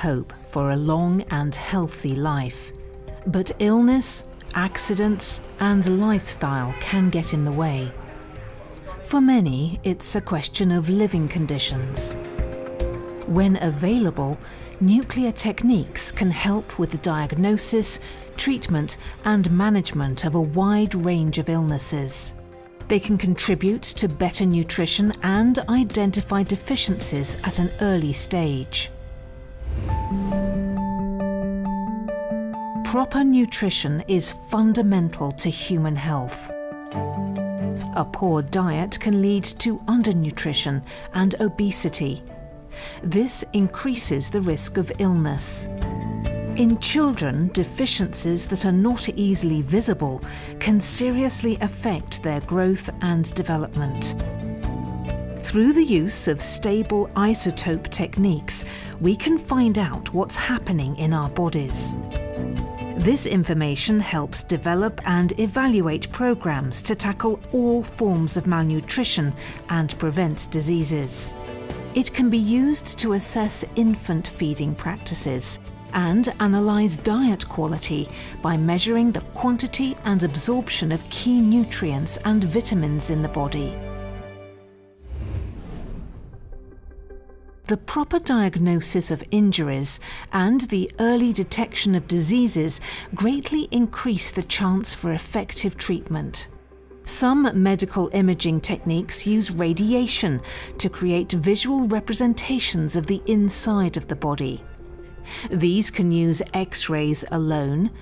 hope for a long and healthy life. But illness, accidents, and lifestyle can get in the way. For many, it's a question of living conditions. When available, nuclear techniques can help with the diagnosis, treatment, and management of a wide range of illnesses. They can contribute to better nutrition and identify deficiencies at an early stage. Proper nutrition is fundamental to human health. A poor diet can lead to undernutrition and obesity. This increases the risk of illness. In children, deficiencies that are not easily visible can seriously affect their growth and development. Through the use of stable isotope techniques, we can find out what's happening in our bodies. This information helps develop and evaluate programs to tackle all forms of malnutrition and prevent diseases. It can be used to assess infant feeding practices and analyse diet quality by measuring the quantity and absorption of key nutrients and vitamins in the body. The proper diagnosis of injuries and the early detection of diseases greatly increase the chance for effective treatment. Some medical imaging techniques use radiation to create visual representations of the inside of the body. These can use X-rays alone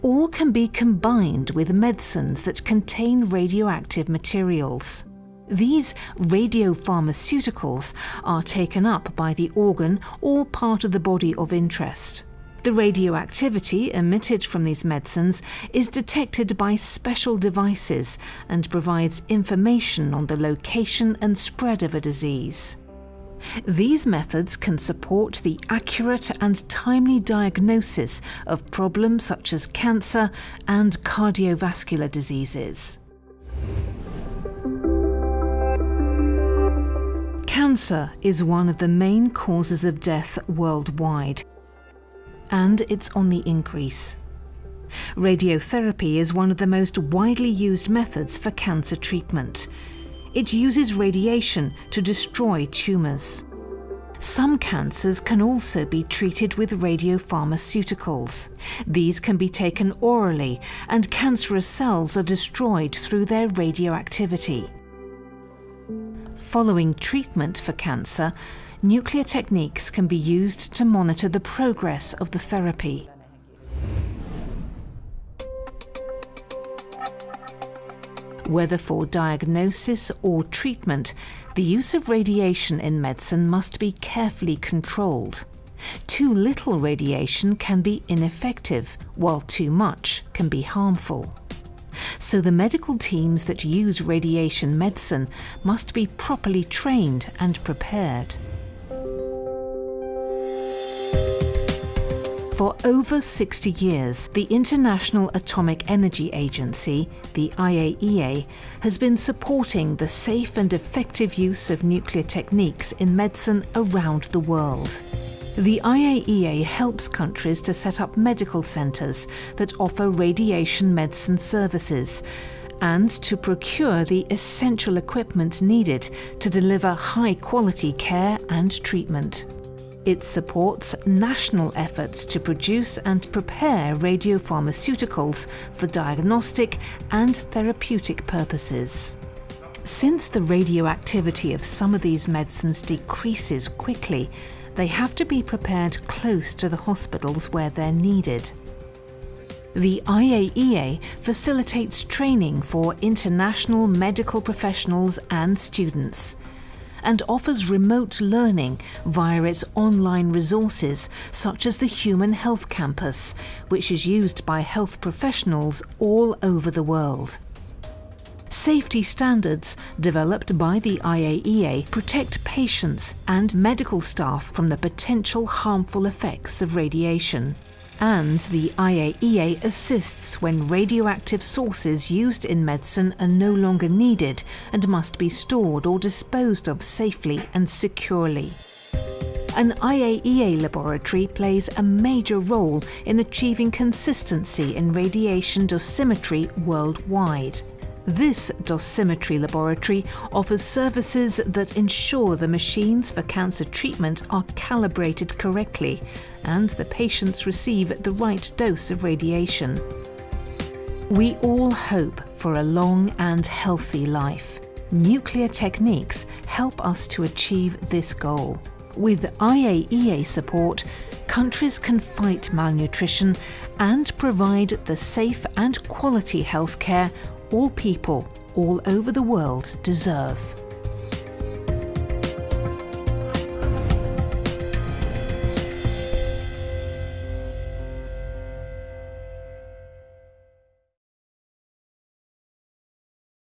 or can be combined with medicines that contain radioactive materials. These radiopharmaceuticals are taken up by the organ or part of the body of interest. The radioactivity emitted from these medicines is detected by special devices and provides information on the location and spread of a disease. These methods can support the accurate and timely diagnosis of problems such as cancer and cardiovascular diseases. Cancer is one of the main causes of death worldwide, and it's on the increase. Radiotherapy is one of the most widely used methods for cancer treatment. It uses radiation to destroy tumours. Some cancers can also be treated with radiopharmaceuticals. These can be taken orally, and cancerous cells are destroyed through their radioactivity. Following treatment for cancer, nuclear techniques can be used to monitor the progress of the therapy. Whether for diagnosis or treatment, the use of radiation in medicine must be carefully controlled. Too little radiation can be ineffective, while too much can be harmful so the medical teams that use radiation medicine must be properly trained and prepared. For over 60 years, the International Atomic Energy Agency, the IAEA, has been supporting the safe and effective use of nuclear techniques in medicine around the world. The IAEA helps countries to set up medical centres that offer radiation medicine services and to procure the essential equipment needed to deliver high quality care and treatment. It supports national efforts to produce and prepare radiopharmaceuticals for diagnostic and therapeutic purposes. Since the radioactivity of some of these medicines decreases quickly, they have to be prepared close to the hospitals where they're needed. The IAEA facilitates training for international medical professionals and students and offers remote learning via its online resources such as the Human Health Campus, which is used by health professionals all over the world. Safety standards developed by the IAEA protect patients and medical staff from the potential harmful effects of radiation. And the IAEA assists when radioactive sources used in medicine are no longer needed and must be stored or disposed of safely and securely. An IAEA laboratory plays a major role in achieving consistency in radiation dosimetry worldwide. This dosimetry laboratory offers services that ensure the machines for cancer treatment are calibrated correctly and the patients receive the right dose of radiation. We all hope for a long and healthy life. Nuclear techniques help us to achieve this goal. With IAEA support, countries can fight malnutrition and provide the safe and quality healthcare all people all over the world deserve.